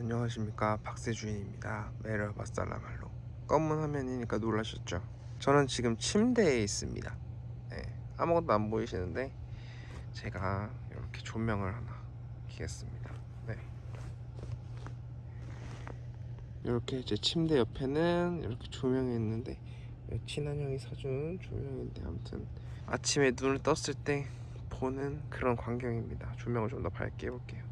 안녕하십니까. 박세준입니다. 메르바살라말로. 검은 화면이니까 놀라셨죠? 저는 지금 침대에 있습니다. 네, 아무것도 안 보이시는데 제가 이렇게 조명을 하나 켜겠습니다. 네. 이렇게 제 침대 옆에는 이렇게 조명이 있는데 친한 형이 사준 조명인데 아무튼 아침에 눈을 떴을 때 보는 그런 광경입니다. 조명을 좀 더 밝게 해볼게요. 아,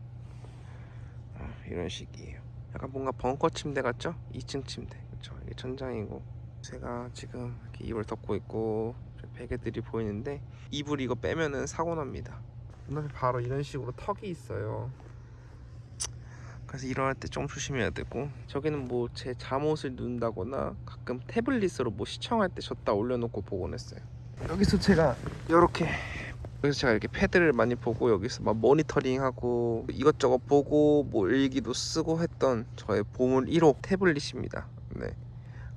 이런 식이에요. 약간 뭔가 벙커 침대 같죠? 2층 침대. 그렇죠. 이게 천장이고 제가 지금 이렇게 이불 덮고 있고 저 베개들이 보이는데 이불 이거 빼면은 사고 납니다. 눈앞에 바로 이런 식으로 턱이 있어요. 그래서 일어날 때 좀 조심해야 되고 저기는 뭐 제 잠옷을 눈다거나 가끔 태블릿으로 뭐 시청할 때 줬다 올려놓고 보곤 했어요. 여기서 제가 이렇게 그래서 제가 이렇게 패드를 많이 보고 여기서 막 모니터링하고 이것저것 보고 뭐 일기도 쓰고 했던 저의 보물 1호 태블릿입니다. 네.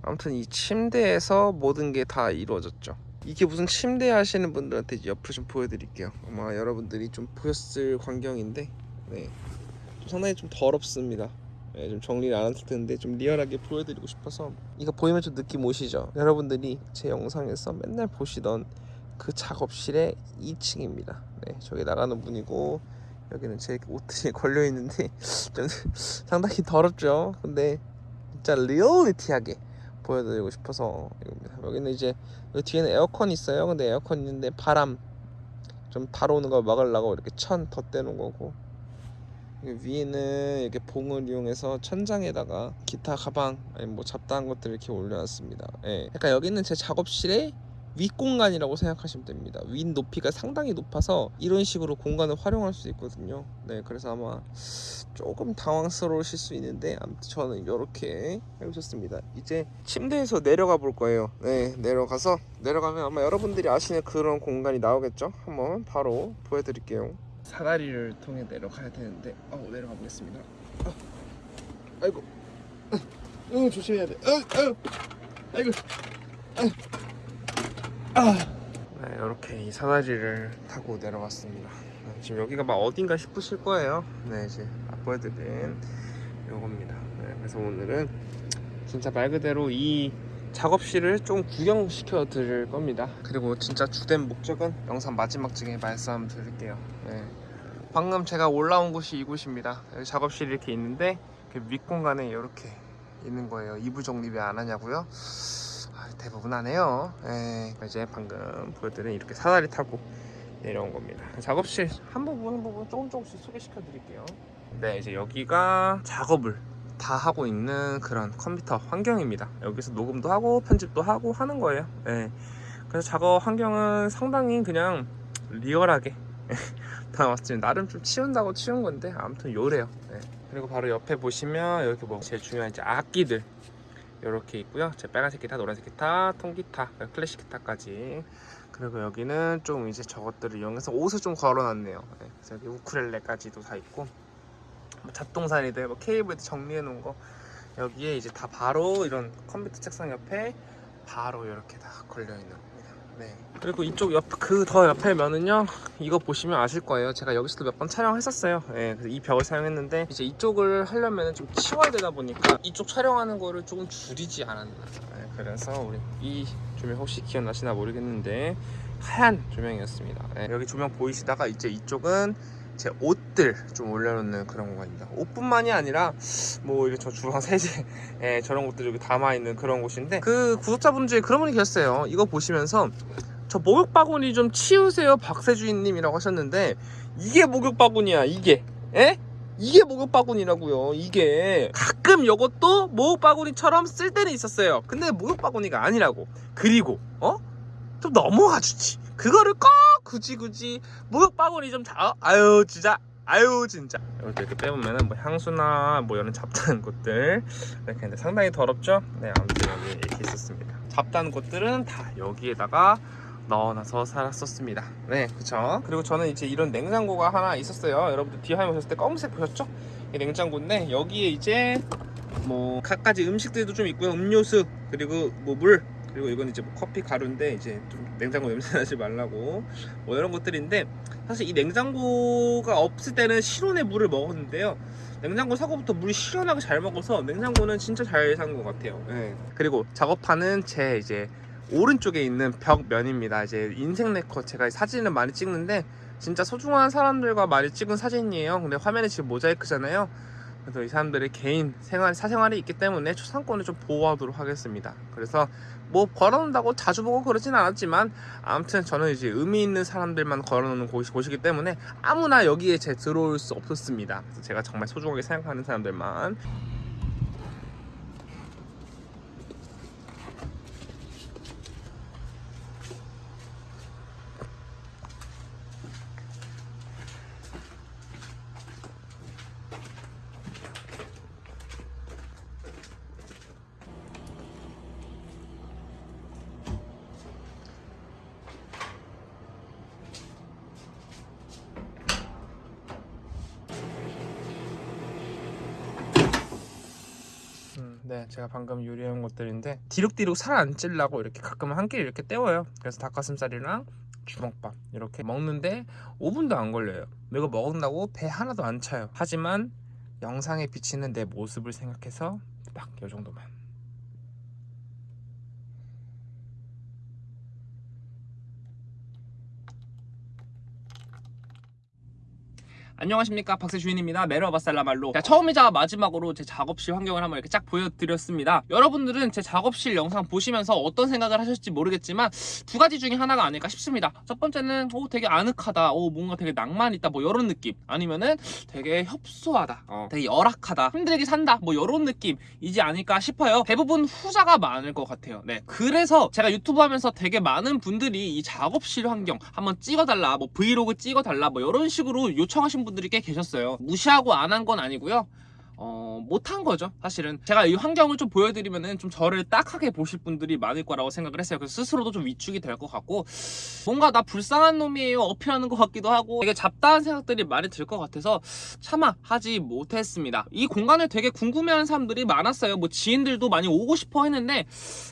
아무튼 이 침대에서 모든 게 다 이루어졌죠. 이게 무슨 침대 하시는 분들한테 옆으로 좀 보여드릴게요. 아마 여러분들이 좀 보셨을 광경인데, 네. 좀 상당히 좀 더럽습니다. 네, 좀 정리를 안 했을 텐데 좀 리얼하게 보여드리고 싶어서 이거 보이면 좀 느낌 오시죠? 여러분들이 제 영상에서 맨날 보시던 그 작업실의 2층입니다. 네, 저기 나가는 분이고 여기는 제 옷들이 걸려 있는데 좀 상당히 더럽죠. 근데 진짜 리얼리티하게 보여드리고 싶어서 이겁니다. 여기는 이제 여기 뒤에는 에어컨 있어요. 근데 에어컨 있는데 바람 좀 달아오는 걸 막으려고 이렇게 천 덧대는 거고 위에는 이렇게 봉을 이용해서 천장에다가 기타 가방 아니 뭐 잡다한 것들 이렇게 올려놨습니다. 예. 약간 여기는 제 작업실의 윗공간이라고 생각하시면 됩니다. 윗 높이가 상당히 높아서 이런 식으로 공간을 활용할 수 있거든요. 네, 그래서 아마 조금 당황스러우실 수 있는데 아무튼 저는 이렇게 해보셨습니다. 이제 침대에서 내려가 볼 거예요. 네, 내려가서 내려가면 아마 여러분들이 아시는 그런 공간이 나오겠죠? 한번 바로 보여드릴게요. 사다리를 통해 내려가야 되는데 어, 내려가 보겠습니다. 아, 아이고, 응 조심해야 돼. 어, 어, 아이고. 네, 이렇게 이 사다리를 타고 내려왔습니다. 네, 지금 여기가 막 어딘가 싶으실 거예요. 네, 이제 보여드린 요겁니다. 네, 그래서 오늘은 진짜 말 그대로 이 작업실을 좀 구경시켜 드릴 겁니다. 그리고 진짜 주된 목적은 영상 마지막쯤에 말씀 드릴게요. 네. 방금 제가 올라온 곳이 이곳입니다. 여기 작업실이 이렇게 있는데 그 윗공간에 이렇게 있는 거예요. 이부 왜안 하냐고요? 아, 대부분 안 해요. 예, 이제 방금 보여드린 이렇게 사다리 타고 내려온 겁니다. 작업실 한 부분 한 부분 조금 조금씩 소개시켜 드릴게요. 네, 이제 여기가 작업을 다 하고 있는 그런 컴퓨터 환경입니다. 여기서 녹음도 하고 편집도 하고 하는 거예요. 예. 그래서 작업 환경은 상당히 그냥 리얼하게 나왔습니다. 나름 좀 치운다고 치운 건데 아무튼 요래요. 예. 그리고 바로 옆에 보시면 이렇게 뭐 제일 중요한 이제 악기들 이렇게 있고요. 제 빨간색 기타, 노란색 기타, 통기타, 클래식 기타까지. 그리고 여기는 좀 이제 저것들을 이용해서 옷을 좀 걸어놨네요. 네, 그래서 여기 우쿨렐레까지도 다 있고 뭐 잡동사니들, 뭐 케이블 정리해 놓은 거 여기에 이제 다 바로 이런 컴퓨터 책상 옆에 바로 이렇게 다 걸려 있는 겁니다. 네. 그리고 이쪽 옆 그 더 옆에 면은요 이거 보시면 아실 거예요. 제가 여기서도 몇 번 촬영했었어요. 예, 그래서 이 벽을 사용했는데 이제 이쪽을 하려면 좀 치워야 되다 보니까 이쪽 촬영하는 거를 조금 줄이지 않았나. 예, 그래서 우리 이 조명 혹시 기억나시나 모르겠는데 하얀 조명이었습니다. 예, 여기 조명 보이시다가 이제 이쪽은 제 옷들 좀 올려놓는 그런 공간입니다 옷뿐만이 아니라 뭐 이게 저 주방 세제 예, 저런 것들 여기 담아있는 그런 곳인데 그 구독자분 중에 그런 분이 계셨어요. 이거 보시면서 저 목욕 바구니 좀 치우세요 박세주인님이라고 하셨는데 이게 목욕 바구니야 이게. 에? 이게 목욕 바구니라고요 이게. 가끔 요것도 목욕 바구니처럼 쓸 때는 있었어요. 근데 목욕 바구니가 아니라고. 그리고 어? 좀 넘어가 주지 그거를 꼭 굳이 굳이 목욕 바구니 좀 자, 아유 진짜. 아유 진짜. 이렇게 이렇게 빼보면은 뭐 향수나 뭐 이런 잡다한 것들. 이렇게 있는데 상당히 더럽죠? 네 아무튼 여기 이렇게 있었습니다. 잡다한 것들은 다 여기에다가 넣어놔서 살았었습니다. 네 그쵸? 그리고 저는 이제 이런 냉장고가 하나 있었어요. 여러분들 뒤에 보셨을 때 검은색 보셨죠? 이 냉장고인데 여기에 이제 뭐 갖가지 음식들도 좀 있고요. 음료수 그리고 뭐 물 그리고 이건 이제 뭐 커피 가루인데 이제 좀 냉장고 냄새 나지 말라고. 뭐 이런 것들인데 사실 이 냉장고가 없을 때는 실온의 물을 먹었는데요. 냉장고 사고부터 물이 시원하게 잘 먹어서 냉장고는 진짜 잘 산 것 같아요. 예. 그리고 작업하는 제 이제 오른쪽에 있는 벽면입니다. 이제 인생 네컷 제가 사진을 많이 찍는데 진짜 소중한 사람들과 많이 찍은 사진이에요. 근데 화면에 지금 모자이크잖아요. 그래서 이 사람들의 개인 생활 사생활이 있기 때문에 초상권을 좀 보호하도록 하겠습니다. 그래서 뭐 걸어놓는다고 자주 보고 그러진 않았지만 아무튼 저는 이제 의미 있는 사람들만 걸어놓는 곳이, 곳이기 때문에 아무나 여기에 제 들어올 수 없었습니다. 그래서 제가 정말 소중하게 생각하는 사람들만 음, 네, 제가 방금 요리한 것들인데 디룩디룩 살 안 찔라고 이렇게 가끔 한끼 이렇게 때워요. 그래서 닭가슴살이랑 주먹밥 이렇게 먹는데 5분도 안 걸려요. 이거 먹는다고 배 하나도 안 차요. 하지만 영상에 비치는 내 모습을 생각해서 딱이 정도만. 안녕하십니까. 박세주인입니다. 메러바살라말로. 자, 처음이자 마지막으로 제 작업실 환경을 한번 이렇게 쫙 보여드렸습니다. 여러분들은 제 작업실 영상 보시면서 어떤 생각을 하실지 모르겠지만 두 가지 중에 하나가 아닐까 싶습니다. 첫 번째는 오 되게 아늑하다. 오 뭔가 되게 낭만 있다. 뭐 이런 느낌. 아니면은 되게 협소하다. 어, 되게 열악하다. 힘들게 산다. 뭐 이런 느낌이지 않을까 싶어요. 대부분 후자가 많을 것 같아요. 네. 그래서 제가 유튜브 하면서 되게 많은 분들이 이 작업실 환경 한번 찍어달라 뭐 브이로그 찍어달라 뭐 이런 식으로 요청하신 분들이 꽤 계셨어요. 무시하고 안 한 건 아니고요 어, 못한 거죠 사실은. 제가 이 환경을 좀 보여드리면은 좀 저를 딱하게 보실 분들이 많을 거라고 생각을 했어요. 그래서 스스로도 좀 위축이 될 것 같고 뭔가 나 불쌍한 놈이에요 어필하는 것 같기도 하고 되게 잡다한 생각들이 많이 들 것 같아서 차마 하지 못했습니다. 이 공간을 되게 궁금해하는 사람들이 많았어요. 뭐 지인들도 많이 오고 싶어 했는데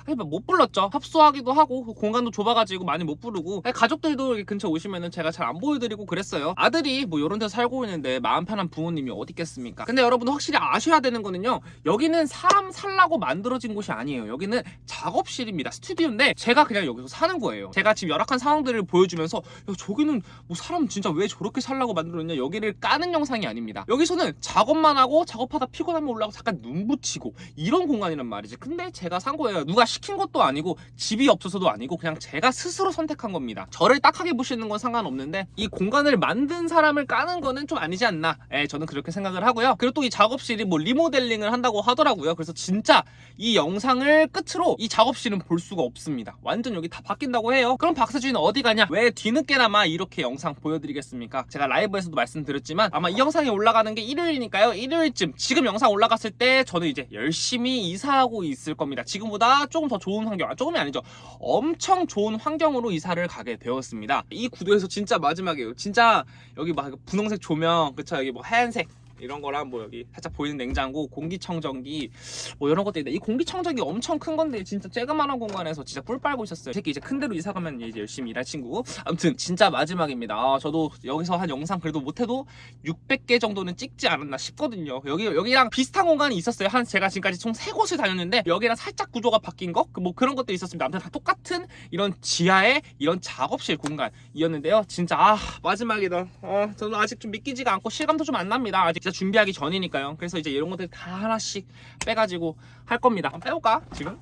아니 뭐못 불렀죠. 협소하기도 하고 그 공간도 좁아가지고 많이 못 부르고 가족들도 근처 오시면은 제가 잘 안 보여드리고 그랬어요. 아들이 뭐 이런 데 살고 있는데 마음 편한 부모님이 어디 있겠습니까? 근데 여러분 확실히 아셔야 되는 거는요 여기는 사람 살라고 만들어진 곳이 아니에요. 여기는 작업실입니다. 스튜디오인데 제가 그냥 여기서 사는 거예요. 제가 지금 열악한 상황들을 보여주면서 야 저기는 뭐 사람 진짜 왜 저렇게 살라고 만들었냐 여기를 까는 영상이 아닙니다. 여기서는 작업만 하고 작업하다 피곤하면 올라가고 잠깐 눈 붙이고 이런 공간이란 말이지. 근데 제가 산 거예요. 누가 시킨 것도 아니고 집이 없어서도 아니고 그냥 제가 스스로 선택한 겁니다. 저를 딱하게 보시는 건 상관없는데 이 공간을 만든 사람을 까는 거는 좀 아니지 않나. 예, 저는 그렇게 생각을 하고요. 그리고 또 이 작업 실이 뭐 리모델링을 한다고 하더라고요. 그래서 진짜 이 영상을 끝으로 이 작업실은 볼 수가 없습니다. 완전 여기 다 바뀐다고 해요. 그럼 박세주인 어디 가냐? 왜 뒤늦게나마 이렇게 영상 보여드리겠습니까? 제가 라이브에서도 말씀드렸지만 아마 이 영상이 올라가는 게 일요일이니까요. 일요일쯤 지금 영상 올라갔을 때 저는 이제 열심히 이사하고 있을 겁니다. 지금보다 조금 더 좋은 환경 아 조금이 아니죠. 엄청 좋은 환경으로 이사를 가게 되었습니다. 이 구도에서 진짜 마지막이에요. 진짜 여기 막 분홍색 조명 그쵸? 여기 뭐 하얀색 이런 거랑 뭐 여기 살짝 보이는 냉장고 공기청정기 뭐 이런 있는데 이 공기청정기 엄청 큰 건데 진짜 쬐그만한 공간에서 진짜 뿔 빨고 있었어요. 이 새끼 이제 큰 데로 이사 가면 이제 열심히 일할 친구. 아무튼 진짜 마지막입니다. 아, 저도 여기서 한 영상 그래도 못해도 600개 정도는 찍지 않았나 싶거든요. 여기 여기랑 비슷한 공간이 있었어요. 한 제가 지금까지 총 3곳을 다녔는데 여기랑 살짝 구조가 바뀐 거 뭐 그런 것도 있었습니다. 아무튼 다 똑같은 이런 지하의 이런 작업실 공간이었는데요. 진짜 아 마지막이다. 어 저는 아직 좀 믿기지가 않고 실감도 좀 안 납니다. 아직 진짜 준비하기 전이니까요. 그래서 이제 이런 것들 다 하나씩 빼가지고 할 겁니다. 한번 빼볼까 지금?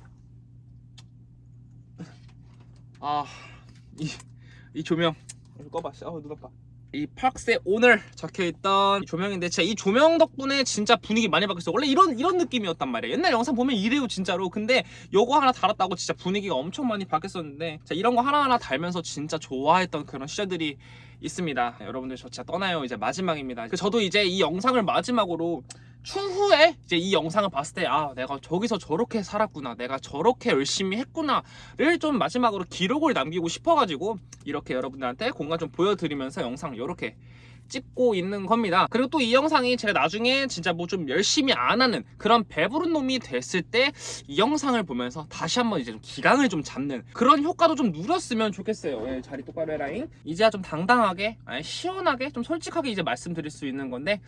아이 이 조명. 꺼봐 어눈 아파 이 팍스의 오늘 적혀있던 조명인데 진짜 이 조명 덕분에 진짜 분위기 많이 바뀌었어 원래 이런 이런 느낌이었단 말이에요. 옛날 영상 보면 이래요 진짜로. 근데 요거 하나 달았다고 진짜 분위기가 엄청 많이 바뀌었었는데 자, 이런 거 하나하나 달면서 진짜 좋아했던 그런 시절들이 있습니다. 네, 여러분들 저 진짜 떠나요. 이제 마지막입니다. 그 저도 이제 이 영상을 마지막으로 추후에 이제 이 영상을 봤을 때 아 내가 저기서 저렇게 살았구나 내가 저렇게 열심히 했구나를 좀 마지막으로 기록을 남기고 싶어가지고 이렇게 여러분들한테 공간 좀 보여드리면서 영상 이렇게 찍고 있는 겁니다. 그리고 또 이 영상이 제가 나중에 진짜 뭐 좀 열심히 안 하는 그런 배부른 놈이 됐을 때 이 영상을 보면서 다시 한번 이제 좀 기강을 좀 잡는 그런 효과도 좀 누렸으면 좋겠어요. 예, 자리 똑바로 해라잉. 이제야 좀 당당하게, 아니, 시원하게, 좀 솔직하게 이제 말씀드릴 수 있는 건데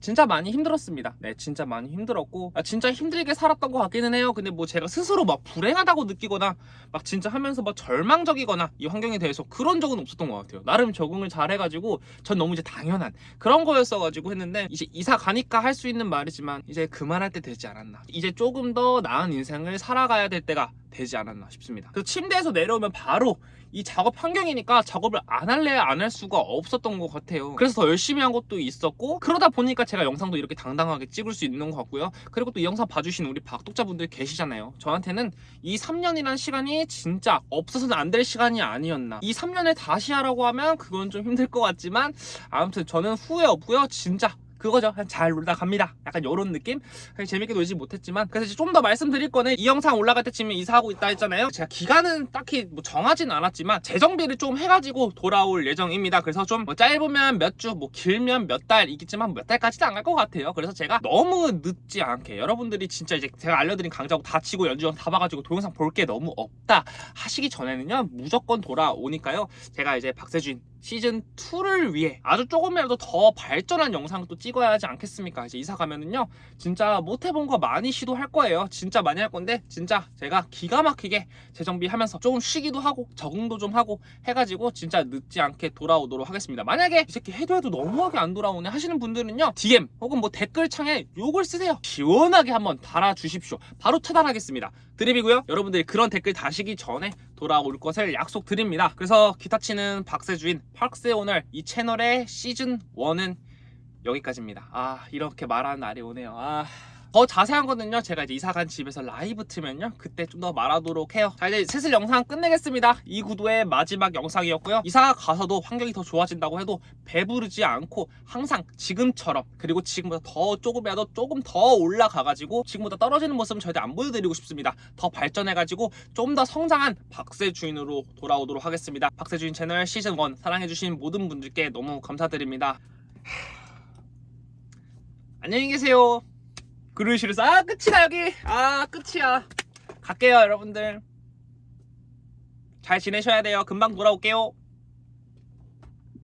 진짜 많이 힘들었습니다. 네, 진짜 많이 힘들었고 아, 진짜 힘들게 살았던 것 같기는 해요. 근데 뭐 제가 스스로 막 불행하다고 느끼거나 막 진짜 하면서 막 절망적이거나 이 환경에 대해서 그런 적은 없었던 것 같아요. 나름 적응을 잘 해가지고 전 너무 이제 당연한 그런 거였어가지고 했는데 이제 이사 가니까 할 수 있는 말이지만 이제 그만할 때 되지 않았나. 이제 조금 더 나은 인생을 살아가야 될 때가 되지 않았나 싶습니다. 그래서 침대에서 내려오면 바로 이 작업 환경이니까 작업을 안 할래 안할 수가 없었던 것 같아요. 그래서 더 열심히 한 것도 있었고 그러다 보니까 제가 영상도 이렇게 당당하게 찍을 수 있는 것 같고요. 그리고 또 이 영상 봐주신 우리 박독자분들 계시잖아요. 저한테는 이 3년이란 시간이 진짜 없어서는 안 될 시간이 아니었나. 이 3년을 다시 하라고 하면 그건 좀 힘들 것 같지만 아무튼 저는 후회 없고요. 진짜 그거죠. 잘 놀다 갑니다. 약간 요런 느낌? 재밌게 놀지 못했지만 그래서 좀 더 말씀드릴 거는 이 영상 올라갈 때쯤에 이사하고 있다 했잖아요. 제가 기간은 딱히 뭐 정하진 않았지만 재정비를 좀 해가지고 돌아올 예정입니다. 그래서 좀 뭐 짧으면 몇 주, 뭐 길면 몇 달이겠지만 몇 달까지도 안갈 것 같아요. 그래서 제가 너무 늦지 않게 여러분들이 진짜 이제 제가 알려드린 강좌고 다 치고 연주영 다 봐가지고 동영상 볼 게 너무 없다 하시기 전에는요 무조건 돌아오니까요. 제가 이제 박세준 시즌 2를 위해 아주 조금이라도 더 발전한 영상을 또 찍어야 하지 않겠습니까? 이제 이사 가면은요, 진짜 못 해본 거 많이 시도할 거예요. 진짜 많이 할 건데, 진짜 제가 기가 막히게 재정비하면서 조금 쉬기도 하고, 적응도 좀 하고 해가지고, 진짜 늦지 않게 돌아오도록 하겠습니다. 만약에 이 새끼 해도 해도 너무하게 안 돌아오네 하시는 분들은요, DM 혹은 뭐 댓글창에 욕을 쓰세요. 시원하게 한번 달아주십시오. 바로 차단하겠습니다. 드립이고요. 여러분들이 그런 댓글 다시기 전에 돌아올 것을 약속드립니다. 그래서 기타 치는 박세주인 팍스의 오늘 이 채널의 시즌 1은 여기까지입니다. 아 이렇게 말하는 날이 오네요. 아. 더 자세한 거는요 제가 이제 이사간 집에서 라이브 트면요 그때 좀 더 말하도록 해요. 자 이제 슬슬 영상 끝내겠습니다. 이 구도의 마지막 영상이었고요. 이사 가서도 환경이 더 좋아진다고 해도 배부르지 않고 항상 지금처럼 그리고 지금보다 더 조금이라도 조금 더 올라가가지고 지금보다 떨어지는 모습은 절대 안 보여드리고 싶습니다. 더 발전해가지고 좀 더 성장한 박세 주인으로 돌아오도록 하겠습니다. 박세 주인 채널 시즌 1 사랑해주신 모든 분들께 너무 감사드립니다. 안녕히 계세요 그루시르스. 아 끝이다 여기. 아 끝이야. 갈게요 여러분들. 잘 지내셔야 돼요. 금방 돌아올게요